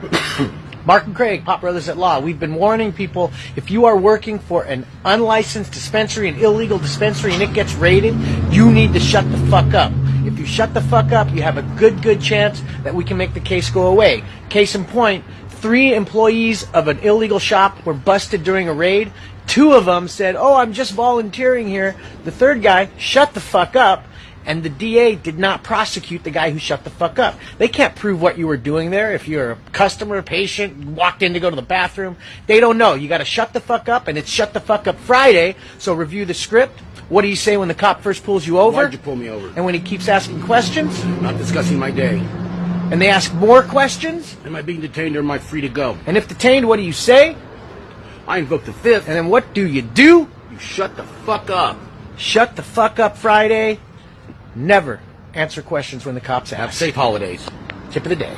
Mark and Craig, Pot Brothers at Law. We've been warning people if you are working for an unlicensed dispensary, an illegal dispensary, and it gets raided, you need to shut the fuck up. If you shut the fuck up, you have a good, good chance that we can make the case go away. Case in point, three employees of an illegal shop were busted during a raid. Two of them said, Oh, I'm just volunteering here. The third guy, shut the fuck up. And the DA did not prosecute the guy who shut the fuck up. They can't prove what you were doing there. If you're a customer, patient, walked in to go to the bathroom, they don't know. You got to shut the fuck up, and it's shut the fuck up Friday. So review the script. What do you say when the cop first pulls you over? Why'd you pull me over? And when he keeps asking questions? Not discussing my day. And they ask more questions? Am I being detained or am I free to go? And if detained, what do you say? I invoke the fifth. And then what do you do? You shut the fuck up. Shut the fuck up Friday. Never answer questions when the cops Have ask. safe holidays. Tip of the day.